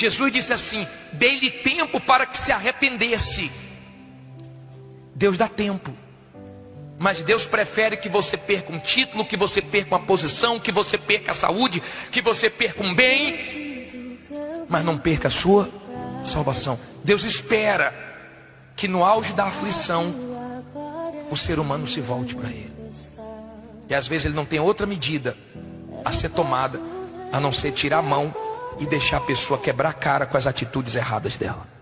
Jesus disse assim: dei-lhe tempo para que se arrependesse. Deus dá tempo. Mas Deus prefere que você perca um título, que você perca uma posição, que você perca a saúde, que você perca um bem, mas não perca a sua salvação. Deus espera que no auge da aflição o ser humano se volte para Ele. E às vezes ele não tem outra medida a ser tomada a não ser tirar a mão e deixar a pessoa quebrar a cara com as atitudes erradas dela.